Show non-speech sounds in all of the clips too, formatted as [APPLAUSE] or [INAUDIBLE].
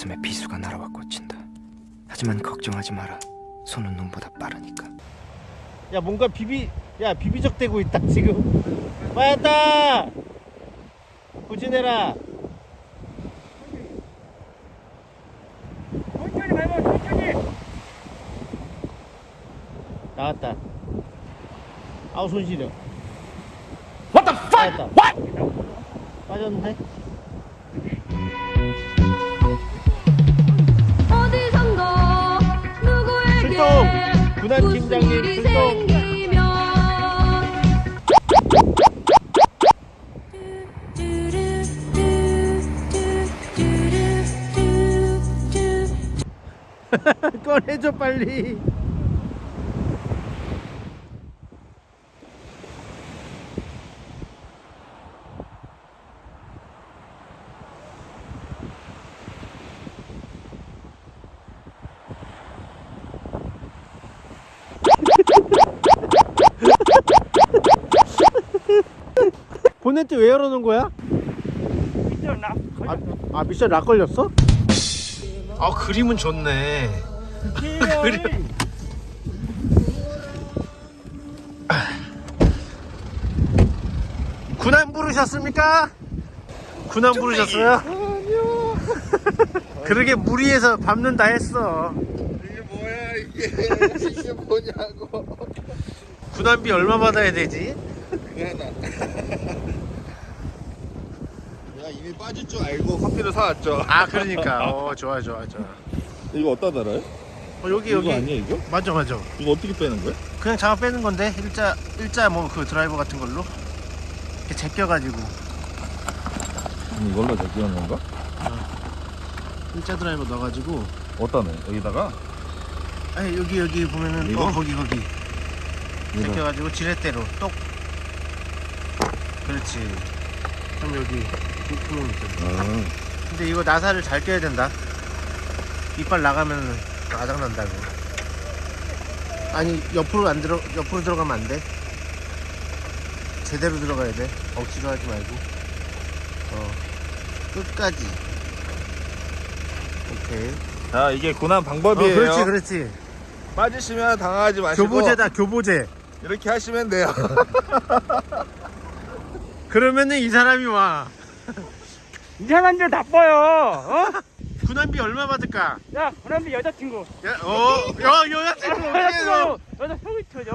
가슴에 비수가 날아와 꽂힌다. 하지만 걱정하지 마라. 손은 눈보다 빠르니까. 야 뭔가 비비 야 비비적대고 있다 지금 맞았다 구진해라 천천히 밟아 천천히 나왔다 아우 손 시려 What the fuck? 나왔다 What? 빠졌는데 출동! 군안 무슨 팀장님 일이 출동! [LAUGHS] 꺼내줘 빨리 보네트 왜 열어놓은 거야? 미션 나 아, 아 미션 락 걸렸어? 아 그림은 좋네 그래 [LAUGHS] 군안 부르셨습니까? 군안 부르셨어요? 아니요 [LAUGHS] 그러게 무리해서 밟는다 했어 이게 뭐야 이게 이게 뭐냐고 군안비 얼마 받아야 되지? 그하나 내가 이미 빠질 줄 알고 커피를 사왔죠 아 그러니까 어 좋아 좋아 좋아 이거 어디다 달아요? 어, 여기 이거 여기 아니야 이거? 맞아 맞아 이거 어떻게 빼는 거야? 그냥 장화 빼는 건데 일자 일자 뭐 그 드라이버 같은 걸로 이렇게 제껴가지고 음, 이걸로 제끼는 건가? 일자 드라이버 넣어가지고 어디다 넣어? 여기다가? 아니 여기 여기 보면은 이거? 어 거기 거기 여기다 제껴가지고 지렛대로 똑 그렇지 그럼 여기 구- 구멍 있잖아. 아, 근데 이거 나사를 잘 껴야 된다. 이빨 나가면 아작난다고. 아니 옆으로 안 들어 옆으로 들어가면 안 돼. 제대로 들어가야 돼. 억지로 하지 말고. 어. 끝까지. 오케이. 자 이게 고난 어, 방법이에요. 그렇지 그렇지. 빠지시면 당황하지 마시고 교보제다 교보제. 이렇게 하시면 돼요. [LAUGHS] 그러면은 이 사람이 와 이 사람들 나빠요 어? 군안비 얼마 받을까? 야 그런데 여자친구. 야, 어, 여, 여자친구 해서? 여자친구 여자 형이 쳐줘.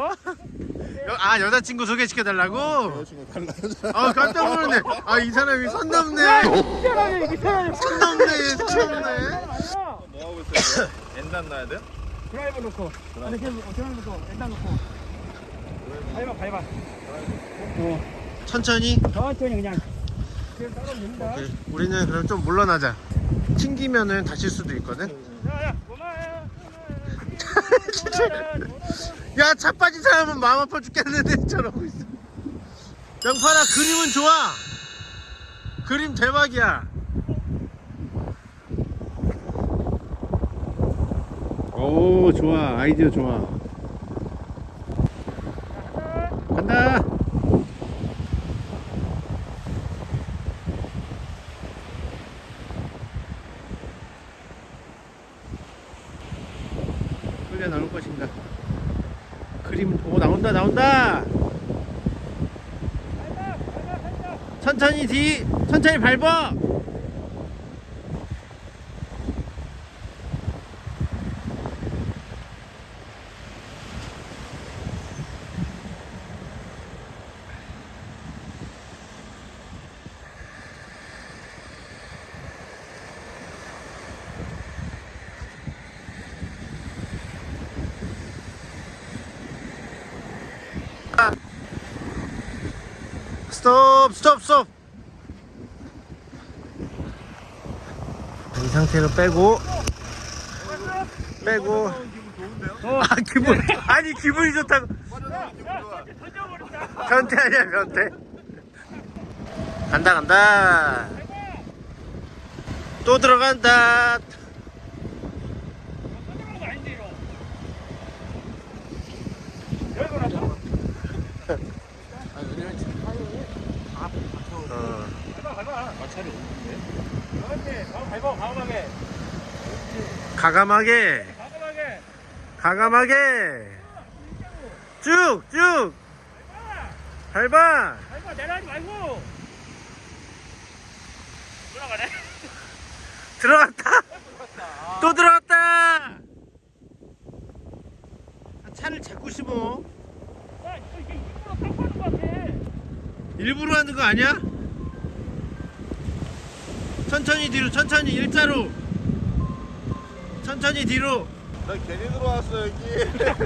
여- 아 여자친구 소개시켜달라고? 여자친구 달라져 아 깜짝 놀랐네. 아 이 사람이 선 넘네 이 사람이 이 사람이. 선 넘네 선 넘네 뭐 하고 있어요? 엔단 놔야 돼요? 드라이버 놓고. 아니 그냥 드라이버 놓고. 엔단 놓고. 밟아 밟아. 어 천천히? 천천히 그냥 오케이. 우리는 그럼 좀 물러나자. 튕기면은 다칠 수도 있거든. 야야 고마워요. [LAUGHS] 야차 빠진 사람은 마음 아파 죽겠는데 저러고 있어. 영파라 그림은 좋아. 그림 대박이야. 오 좋아. 아이디어 좋아. 간다 끌려 나올 것인가 그림 오 나온다 나온다 뒤 천천히 밟아. 스톱 스 상태로 빼고 빼고. 아 기분 아니 기분이 좋다고. 변태 아니야 변태. 간다 간다. 또 들어간다. 어. 차를 없는데. 그렇지. 바로 밟아, 과감하게. 가감하게 과감하게. 가감하게 쭉쭉 밟아 밟아, 내려가지 말고. 돌아가네. 들어갔다 또 들어갔다 차를 자꾸 씹어 야, 이거 일부러 깜빡하는 것 같아. 일부러 하는 거 아니야? 천천히 뒤로 천천히 일자로 천천히 뒤로 나 괜히 들어왔어 여기.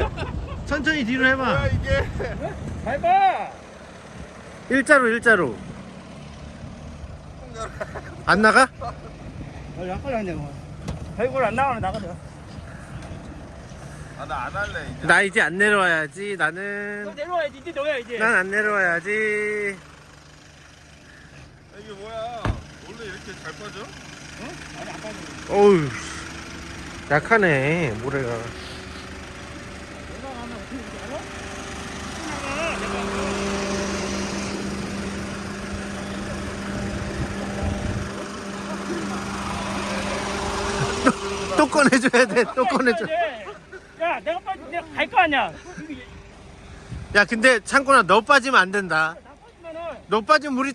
[LAUGHS] 천천히 뒤로 뭐야 해봐 이게? 밟아. 일자로 일자로 안 나가? 어, 약간 하냐고. 밟고 안 나가면 나가자. 아 나 안 할래 이제. 나 이제 안 내려와야지 너 나는 내려와야지, 이제 너야, 이제. 난 안 내려와야지 이게 뭐야? 이렇게 잘 빠져? 아니, 안 빠져. 어우 약하네 모래가 내가 가면 어떻게 되지, 알아? 나가, 내가. 또 꺼내줘야 돼 또 꺼내줘 야, 내가 빠지, 내가 갈 거 아니야. 야 근데 창고나 너 빠지면 안 된다 너 빠지면 우리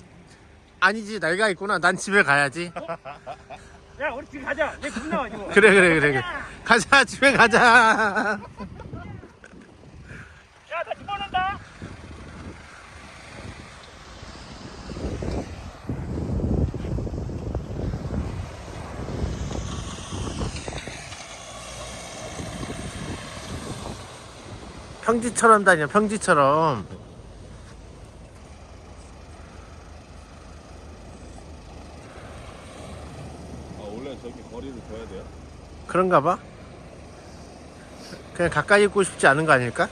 아니지 내가 있구나 난 집에 가야지 [LAUGHS] 야, 우리 지금 가자. 내 겁나 지금. 그래 그래 그래 그래 가자 집에 가자 [LAUGHS] 야, 나 집어넣는다. 평지처럼 다녀 평지처럼 아 원래 저기 거리를 둬야 돼요? 그런가 봐 그냥 가까이 있고 싶지 않은 거 아닐까?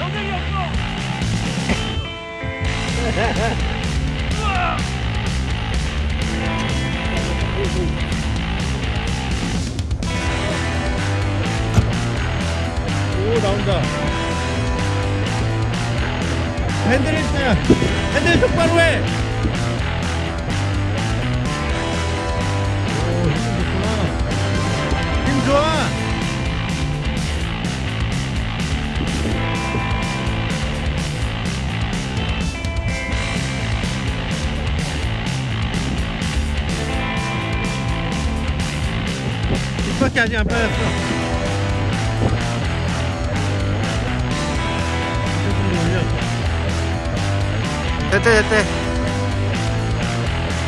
영정이 [LAUGHS] 없어. 오 나온다 핸들 있어요 핸들 똑바로 해. 오, 힘 좋아. 뒷바퀴 아직 안 빠졌어 됐대 됐대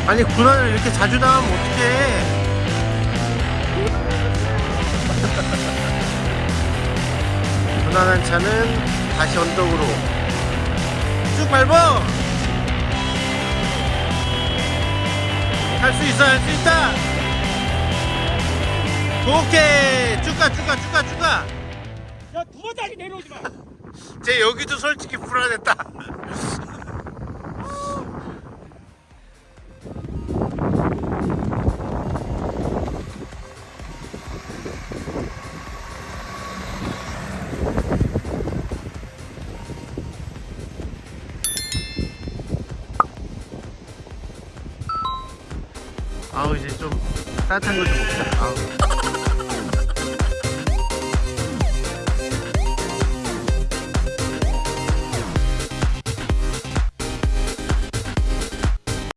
아니 군환을 이렇게 자주 나가면 어떡해? 군환한 차는 다시 언덕으로. 쭉 밟아! 할 수 있어 할 수 있다! 오케이 쭉가 쭉가 쭉가 쭉가! 야, 두 번짜리 내려오지 마. [LAUGHS] 쟤 여기도 솔직히 불안했다. 아우 이제 좀 따뜻한 거 좀 먹자. 아우.